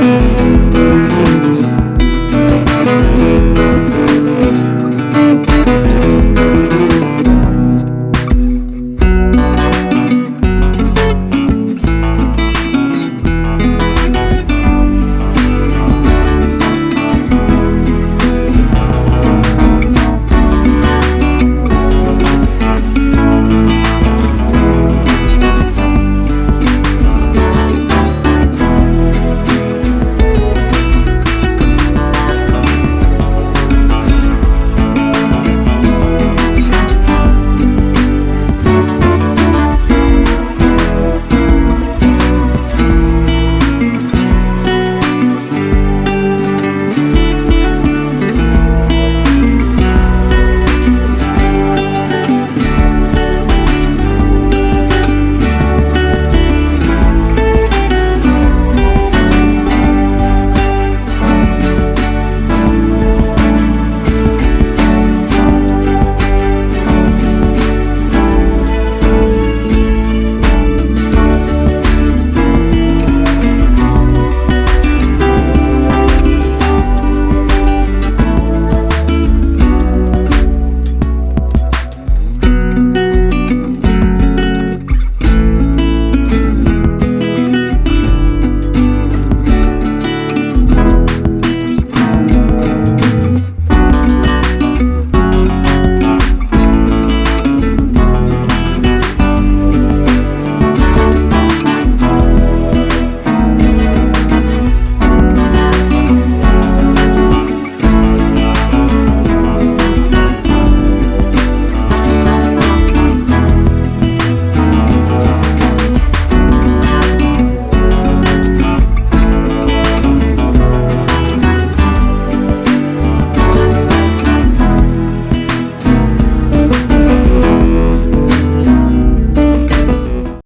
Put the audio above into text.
Música